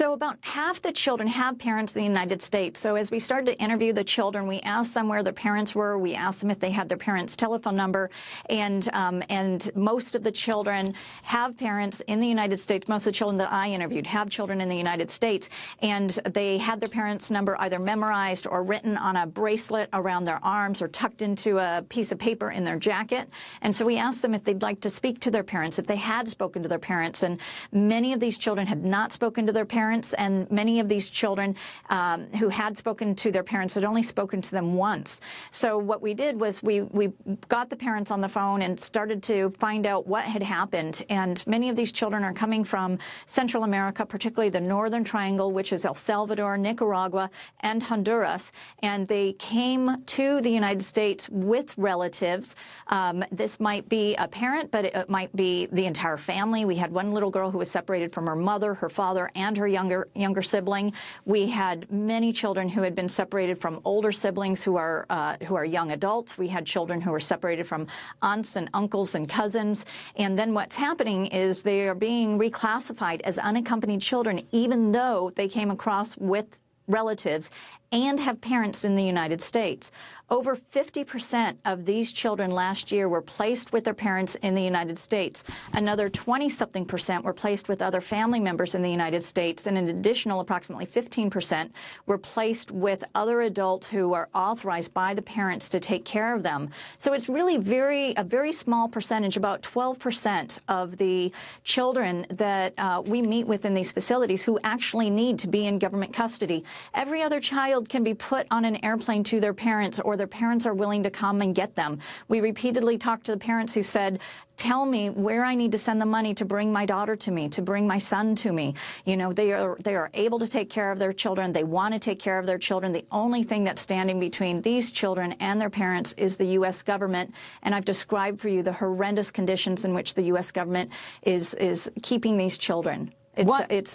So about half the children have parents in the United States. So as we started to interview the children, we asked them where their parents were. We asked them if they had their parents' telephone number. And, um, and most of the children have parents in the United States. Most of the children that I interviewed have children in the United States. And they had their parents' number either memorized or written on a bracelet around their arms or tucked into a piece of paper in their jacket. And so we asked them if they'd like to speak to their parents, if they had spoken to their parents. And many of these children had not spoken to their parents parents, and many of these children um, who had spoken to their parents had only spoken to them once. So what we did was we, we got the parents on the phone and started to find out what had happened. And many of these children are coming from Central America, particularly the Northern Triangle, which is El Salvador, Nicaragua, and Honduras. And they came to the United States with relatives. Um, this might be a parent, but it might be the entire family. We had one little girl who was separated from her mother, her father, and her young younger younger sibling. We had many children who had been separated from older siblings who are uh, who are young adults. We had children who were separated from aunts and uncles and cousins. And then what's happening is they are being reclassified as unaccompanied children, even though they came across with relatives and have parents in the United States. Over 50% of these children last year were placed with their parents in the United States. Another 20-something percent were placed with other family members in the United States, and an additional approximately 15% were placed with other adults who are authorized by the parents to take care of them. So it's really very a very small percentage, about 12% of the children that uh, we meet with in these facilities who actually need to be in government custody. Every other child can be put on an airplane to their parents or their parents are willing to come and get them. We repeatedly talked to the parents who said, tell me where I need to send the money to bring my daughter to me, to bring my son to me. You know, they are, they are able to take care of their children. They want to take care of their children. The only thing that's standing between these children and their parents is the U.S. government. And I've described for you the horrendous conditions in which the U.S. government is, is keeping these children. It's, what, it's